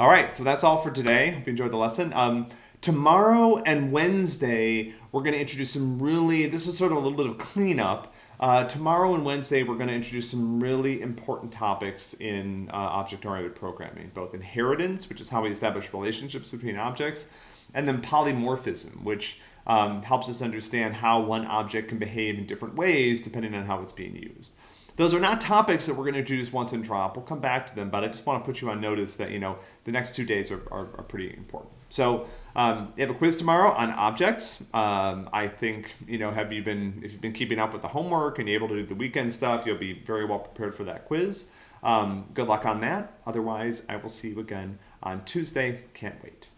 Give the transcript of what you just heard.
All right, so that's all for today. Hope you enjoyed the lesson. Um, tomorrow and Wednesday, we're going to introduce some really, this was sort of a little bit of cleanup. Uh, tomorrow and Wednesday, we're going to introduce some really important topics in uh, object-oriented programming, both inheritance, which is how we establish relationships between objects, and then polymorphism, which um, helps us understand how one object can behave in different ways depending on how it's being used. Those are not topics that we're going to introduce once and drop. We'll come back to them, but I just want to put you on notice that you know the next two days are, are, are pretty important. So um, you have a quiz tomorrow on objects. Um, I think you know have you been if you've been keeping up with the homework and you're able to do the weekend stuff, you'll be very well prepared for that quiz. Um, good luck on that. Otherwise, I will see you again on Tuesday. Can't wait.